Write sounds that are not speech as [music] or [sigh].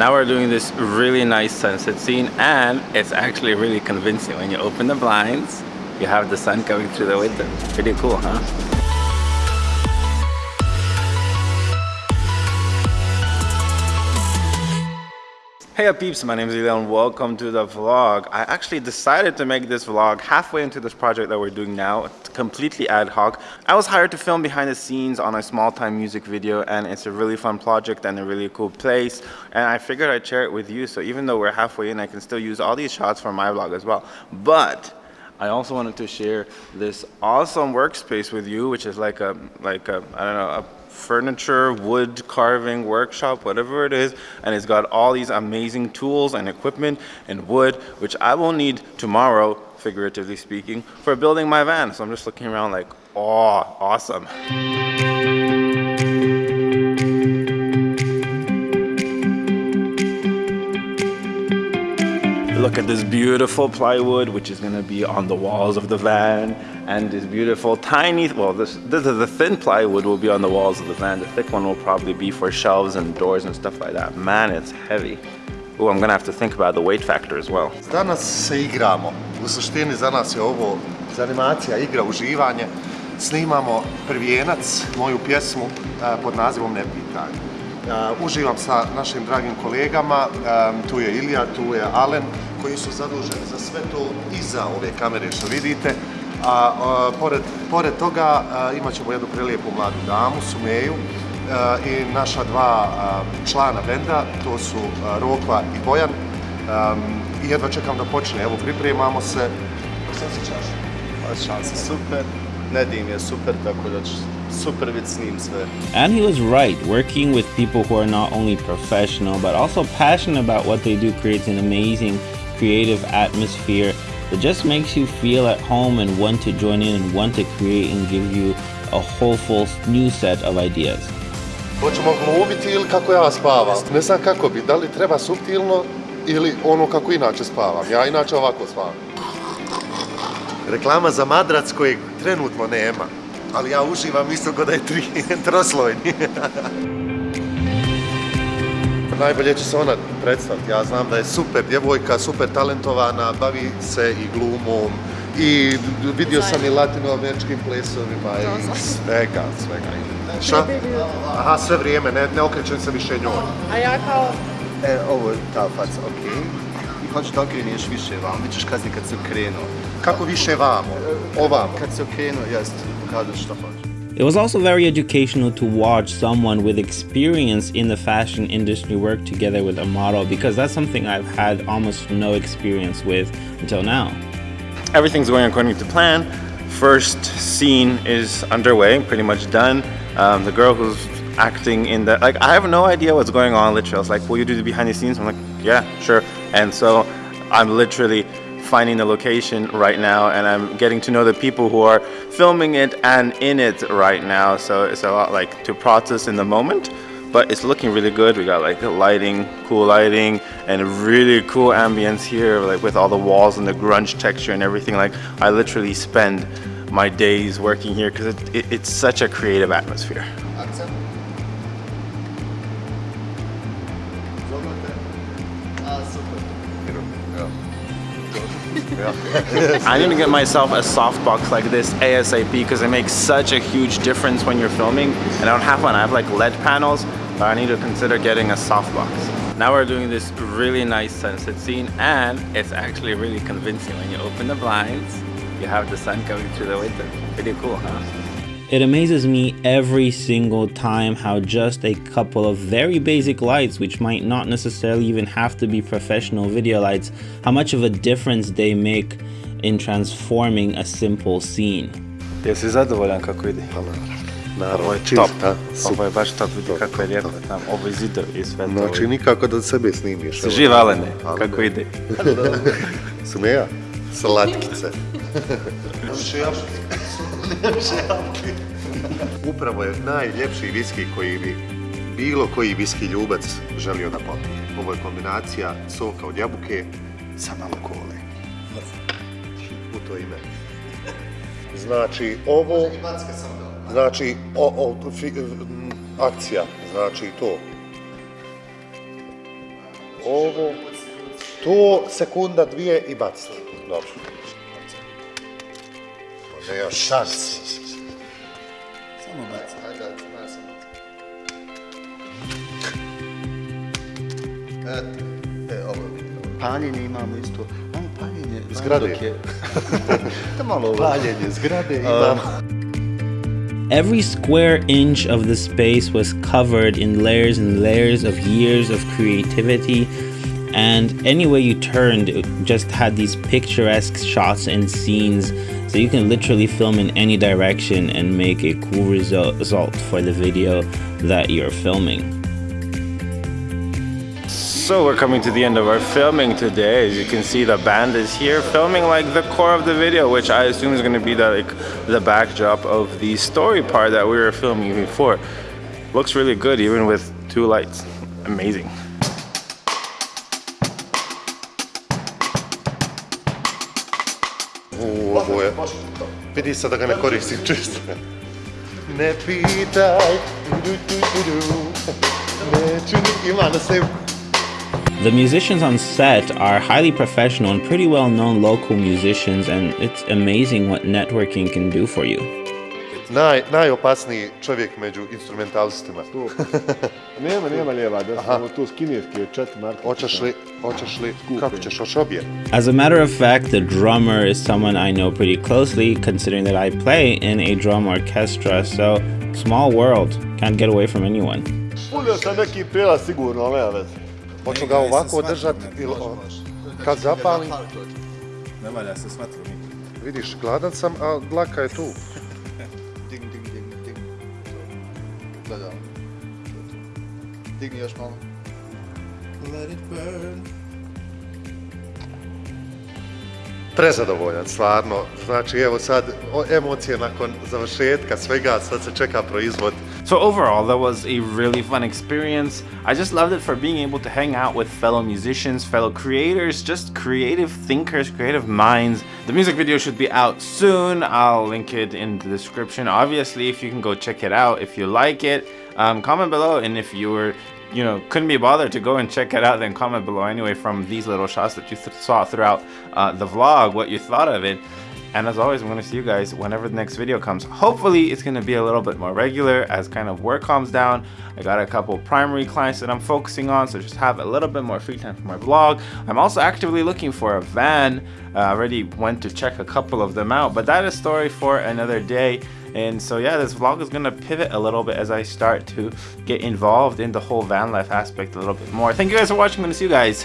Now we're doing this really nice sunset scene and it's actually really convincing. When you open the blinds, you have the sun coming through the window. Pretty cool, huh? Hey up peeps, my name is and welcome to the vlog. I actually decided to make this vlog halfway into this project that we're doing now, completely ad hoc. I was hired to film behind the scenes on a small time music video and it's a really fun project and a really cool place and I figured I'd share it with you so even though we're halfway in I can still use all these shots for my vlog as well. But I also wanted to share this awesome workspace with you which is like a, like a, I don't know, a furniture, wood carving workshop, whatever it is. And it's got all these amazing tools and equipment and wood, which I will need tomorrow, figuratively speaking, for building my van. So I'm just looking around like, oh, awesome. Look at this beautiful plywood, which is gonna be on the walls of the van. And this beautiful tiny, well, this, this is the thin plywood will be on the walls of the van. The thick one will probably be for shelves and doors and stuff like that. Man, it's heavy. Oh, I'm gonna have to think about the weight factor as well. Danas se igramo. U suštini za nas je ovo zanimacija, igra, uživanje. Snimamo Prvijenac, moju pjesmu eh, pod nazivom Ne pitaj. Eh, uživam sa našim dragim kolegama, tu je Ilija, tu je Alen, koji su zaduženi za sve to iza ove kamere što vidite. A pored, pored toga imat ćemo jednu prelijepu mladu damu, Sumeju, i naša dva člana benda, to su Rokva i Bojan. I jedva čekam da počne, evo pripremamo se. Što se čaš? Šanse super, Nedim je super, tako da će super vid s njim sve. And he was right, working with people who are not only professional but also passionate about what they do creates an amazing creative atmosphere that just makes you feel at home and want to join in and want to create and give you a whole full new set of ideas. Hoćemo glumiti ili kako ja spavam. Ne znam kako bi, da li treba subtilno ili ono kako inače spavam. Ja inače ovako spavam. Reklama za madrac kojeg trenutno nema, ali ja uživam isto kod da je tri, [laughs] troslojni. [laughs] najbolje će se ona predstaviti. Ja znam da je super djevojka, super talentovana, bavi se i glumom i vidio sam i latinoameričkim plesovima i svega, svega. Šta? Aha, sve vrijeme, ne, ne okrećem se više njoj. A ja kao... E, ovo je ta faca, okej. I hoćeš da okreneš više vam, bit ćeš kazni kad se okrenuo. Kako više vamo? Ovamo? Kad se okrenuo, jest, pokažeš što hoćeš. It was also very educational to watch someone with experience in the fashion industry work together with a model because that's something I've had almost no experience with until now. Everything's going according to plan. First scene is underway, pretty much done. Um, the girl who's acting in the, like, I have no idea what's going on literally. I was like, will you do the behind the scenes? I'm like, yeah, sure. And so I'm literally finding the location right now and I'm getting to know the people who are filming it and in it right now. So it's a lot like to process in the moment, but it's looking really good. We got like the lighting, cool lighting and really cool ambience here, like with all the walls and the grunge texture and everything. Like I literally spend my days working here because it, it, it's such a creative atmosphere. [laughs] I need to get myself a softbox like this ASAP because it makes such a huge difference when you're filming. And I don't have one, I have like LED panels, but I need to consider getting a softbox. Now we're doing this really nice sunset scene and it's actually really convincing. When you open the blinds, you have the sun coming through the window. Pretty cool, huh? It amazes me every single time how just a couple of very basic lights, which might not necessarily even have to be professional video lights, how much of a difference they make in transforming a simple scene. Jesi zadovoljan kako ide? Naravno, ovo je čista, Ovo je baš top, vidi kako je lijepo tam, ovo je zidovi i sve to. Znači nikako da sebe snimiš. Si živ Alene, kako ide? Sumeja? Slatkice. Možeš Upravo je najljepši viski koji bi bilo koji viski ljubac želio da popije. Ovo je kombinacija soka od jabuke sa malo kole. U to ime. Znači, ovo... Znači, o, o, fi, akcija, znači to. ovo, to sekunda, dvije i bacite. Paljenje imamo isto. Ajmo paljenje. Zgrade. dok je- malo ovo. Paljenje zgrade imamo. Every square inch of the space was covered in layers and layers of years of creativity, and any way you turned, it just had these picturesque shots and scenes. So you can literally film in any direction and make a cool result result for the video that you're filming. So we're coming to the end of our filming today. As you can see, the band is here filming like the core of the video, which I assume is going to be the like the backdrop of the story part that we were filming before. Looks really good, even with two lights. Amazing. Vidi sad da ga ne koristim čisto. Ne pitaj. Neću ni, ima na. The musicians on set are highly professional and pretty well known local musicians, and it's amazing what networking can do for you. Naj, najopasniji čovjek među instrumentalistima. [laughs] Nema, nema lijeva, da smo tu s kineski od četiri marke. Hoćeš li, hoćeš li, kako ćeš, hoćeš obje? As a matter of fact, the drummer is someone I know pretty closely, considering that I play in a drum orchestra, so small world, can't get away from anyone. Punio sam neki prijela sigurno, ali nema veze. Hoću ga ovako držati ili kad zapalim, Ne valja se smatru mi. vidiš, gladan sam, a dlaka je tu. Gledam. Digni još malo. Let it burn. Prezadovoljan, stvarno. Znači, evo sad, o- emocije nakon završetka svega, sad se čeka proizvod. So overall, that was a really fun experience. I just loved it for being able to hang out with fellow musicians, fellow creators, just creative thinkers, creative minds. The music video should be out soon. I'll link it in the description. Obviously, if you can go check it out, if you like it, um, comment below. And if you were, you know, couldn't be bothered to go and check it out, then comment below anyway from these little shots that you th- saw throughout uh, the vlog, what you thought of it. And as always, I'm going to see you guys whenever the next video comes. Hopefully, it's going to be a little bit more regular as kind of work calms down. I got a couple primary clients that I'm focusing on, so just have a little bit more free time for my vlog. I'm also actively looking for a van. Uh, I already went to check a couple of them out, but that is a story for another day. And so, yeah, this vlog is going to pivot a little bit as I start to get involved in the whole van life aspect a little bit more. Thank you guys for watching. I'm to see you guys.